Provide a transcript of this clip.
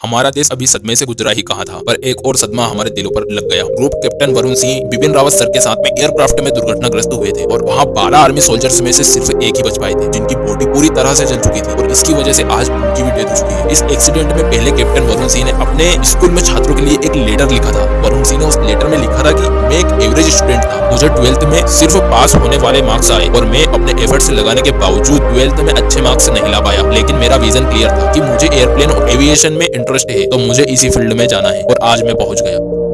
हमारा देश अभी सदमे से गुजरा ही कहा था, पर एक और सदमा हमारे दिलों पर लग गया। Group captain Varun Singh, Bipin Rawat sir के साथ में एयरक्राफ्ट में दुर्घटनाग्रस्त हुए थे, और वहाँ बारह आर्मी सोल्जर्स में से सिर्फ़ एक ही बच पाए थे, जिनकी पूरी तरह से जल चुकी थी और इसकी वजह से आज उनकी भी डेथ हो चुकी है। इस एक्सीडेंट में पहले कैप्टन वरुण सिंह ने अपने स्कूल में छात्रों के लिए एक लेटर लिखा था। वरुण सिंह ने उस लेटर में लिखा था की, मैं एक एवरेज स्टूडेंट था। मुझे ट्वेल्थ में सिर्फ़ पास होने वाले मार्क्स आए और मैं अपने एफर्ट्स लगाने के बावजूद ट्वेल्थ में अच्छे मार्क्स नहीं ला पाया। लेकिन मेरा विजन क्लियर था कि मुझे एयरप्लेन और एविएशन में इंटरेस्ट है तो मुझे इसी फ़ील्ड में जाना है और आज मैं पहुँच गया।